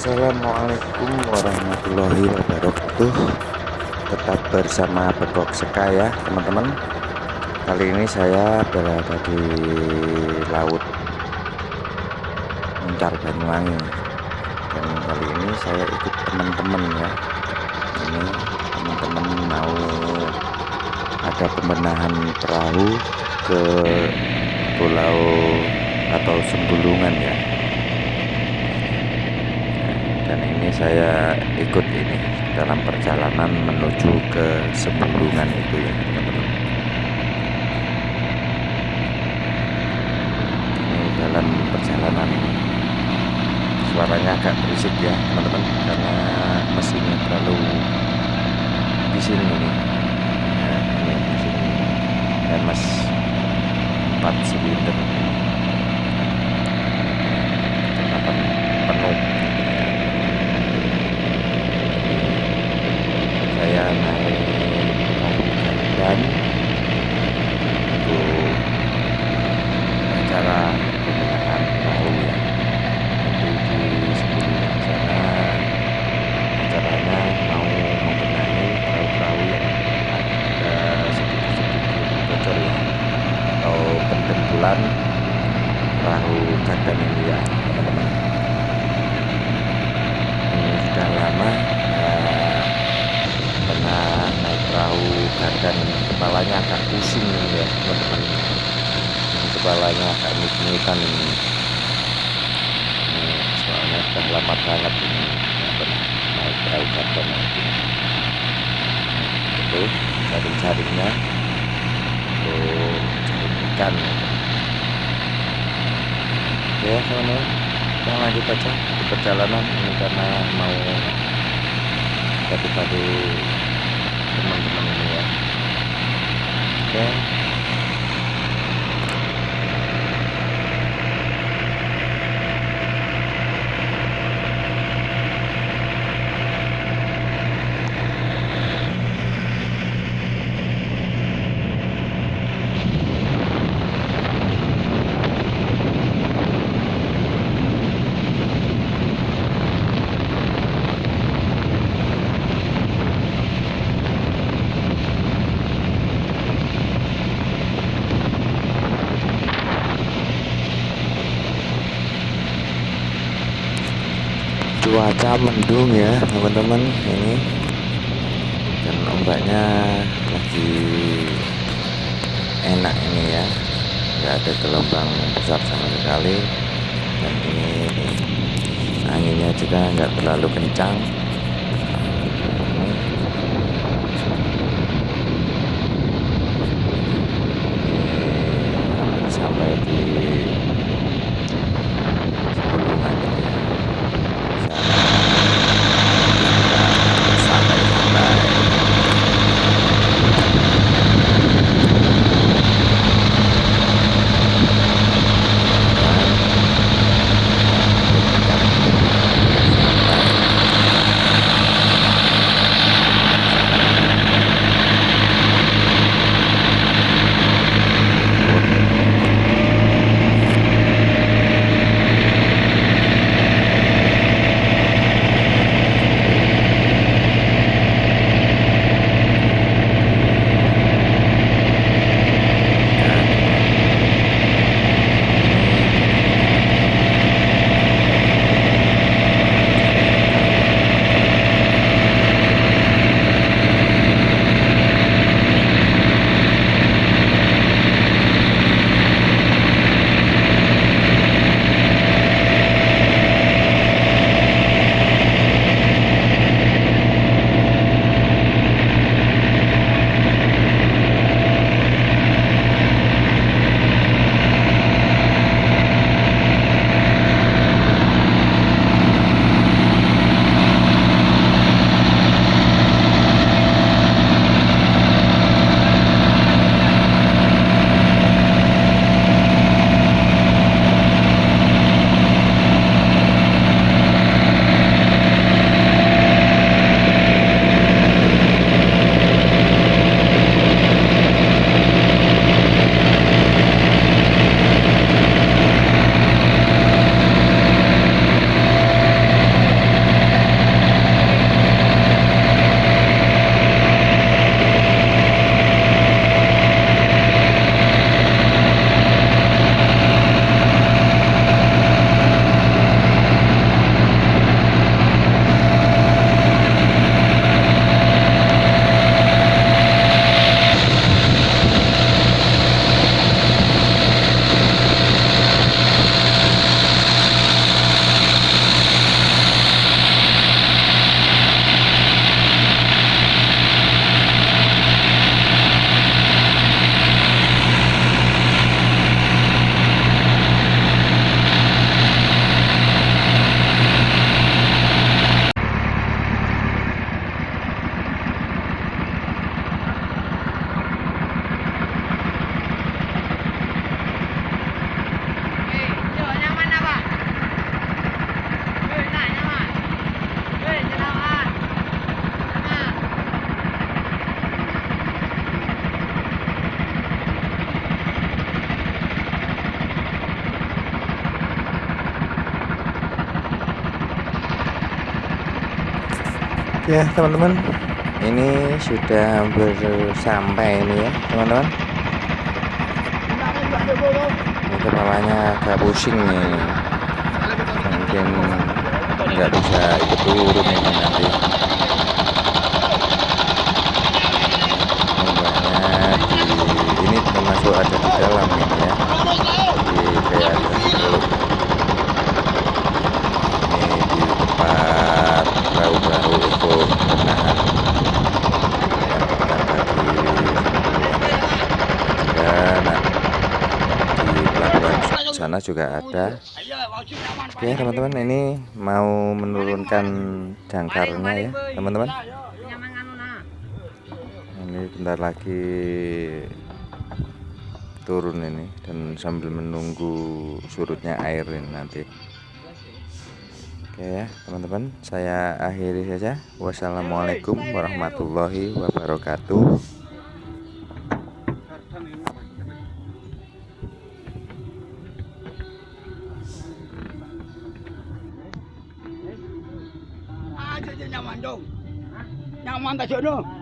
Assalamualaikum warahmatullahi wabarakatuh. Tetap bersama Begok Seka ya teman-teman. Kali ini saya berada di laut Muncar Banyuwangi. Dan kali ini saya ikut teman-teman ya. Ini teman-teman mau ada pembenahan perahu ke pulau atau sembulungan ya dan ini saya ikut ini dalam perjalanan menuju ke sebelungan itu ya teman-teman. Ini dalam perjalanan suaranya agak berisik ya teman-teman karena mesinnya terlalu bising ini. Ya, ini mesin MS 4 silinder kecepatan penuh saya naik perahu dan untuk acara pembenahan perahu ya nanti di sebelum sana acaranya mau membenahi perahu-perahu yang ada sedikit-sedikit bocor ya atau pentempulan perahu kadang ini ya teman-teman. Ini sudah lama pernah naik perahu dan kepalanya agak pusing ya teman-teman. Kepalanya agak ini. Soalnya sudah lama banget ini pernah naik perahu gardan itu jaring-jaringnya. Untuk ikan ya teman-teman kita lanjut aja di perjalanan ini karena mau tadi-tadi teman-teman ini ya. Oke cuaca mendung ya teman-teman. Ini dan ombaknya lagi enak ini ya. Nggak ada gelombang besar sama sekali. Dan ini anginnya juga nggak terlalu kencang ya teman-teman. Ini sudah hampir sampai ini ya teman-teman. Ini kepalanya agak pusing nih. Mungkin nggak bisa ikut turun ini nanti. Nampaknya di ini termasuk ada di dalam ini ya jadi kayak ada di belum ini di tempat perahu-perahu untuk menahan yang ada di juga di pelabuhan sana juga ada. Oke teman-teman ini mau menurunkan jangkarnya ya teman-teman. Ini bentar lagi turun ini dan sambil menunggu surutnya air ini nanti. Oke ya teman-teman saya akhiri saja. Wassalamualaikum warahmatullahi wabarakatuh nyaman dong. Nyaman tak.